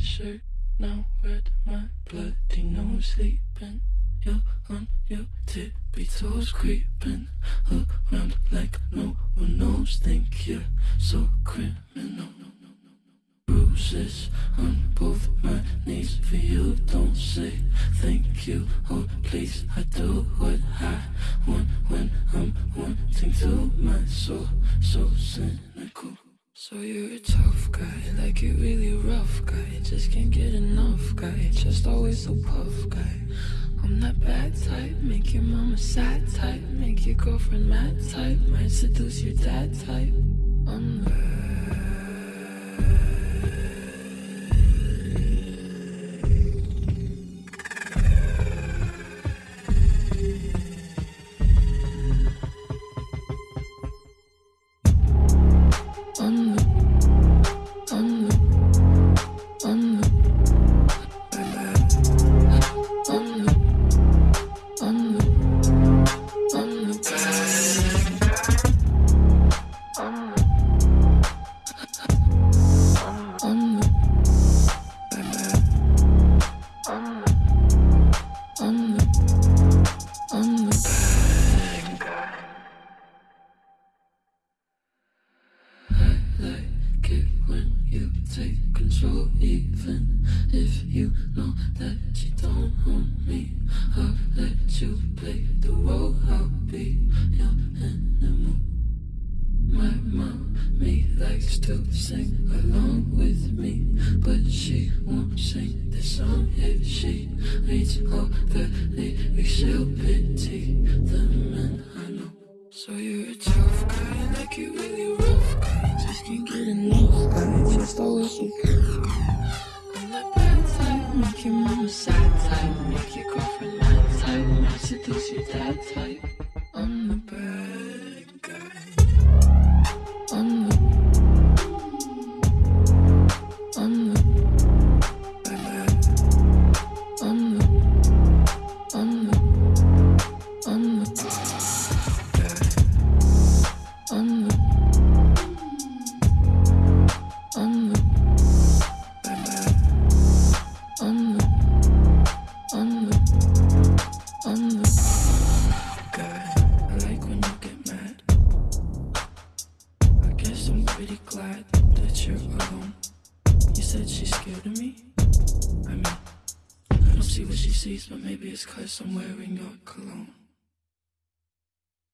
shirt now red, my bloody nose sleeping. You're on your tippy toes creeping around like no one knows. Think you're so criminal. Bruises on both my knees for you. Don't say thank you or please. I do what I want when I'm wanting to. My soul so cynical. So you're a tough guy, like you really rough guy. Just can't get enough guy, just always so puff guy. I'm that bad type, make your mama sad type, make your girlfriend mad type, might seduce your dad type. I'm the take control, even if you know that you don't own me. I'll let you play the role. I'll be your animal. My mommy likes to sing along with me, but she won't sing this song if she reads all the lyrics. She'll pity the men I know. So you're a tough guy, like you really. Just can't get enough guy, just always so I'm that bad type, make your mama sad type, make your girlfriend mad type, might seduce your dad type. That you're alone. You said she's scared of me. I mean, I don't see what she sees, but maybe it's cause I'm wearing your cologne.